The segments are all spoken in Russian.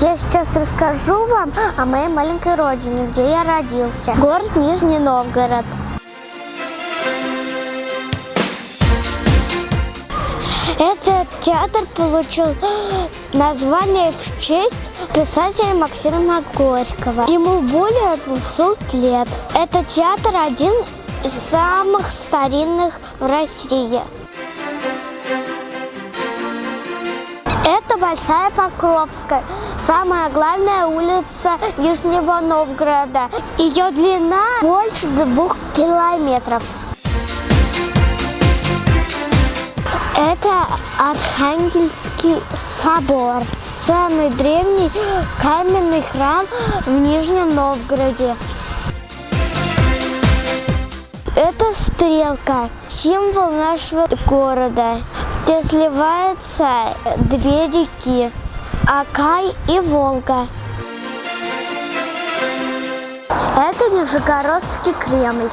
Я сейчас расскажу вам о моей маленькой родине, где я родился. Город Нижний Новгород. Этот театр получил название в честь писателя Максима Горького. Ему более 200 лет. Этот театр один из самых старинных в России. Большая Покровская, самая главная улица Нижнего Новгорода. Ее длина больше двух километров. Это Архангельский собор, самый древний каменный храм в Нижнем Новгороде. Это стрелка, символ нашего города, где сливаются две реки – Акай и Волга. Это Нижегородский Кремль.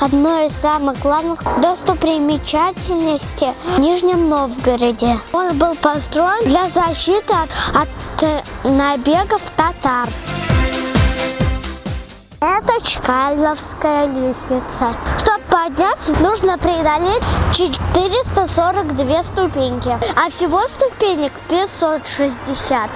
Одно из самых главных достопримечательностей в Нижнем Новгороде. Он был построен для защиты от набегов татар. Чкаловская лестница. Чтобы подняться, нужно преодолеть 442 ступеньки, а всего ступенек 560.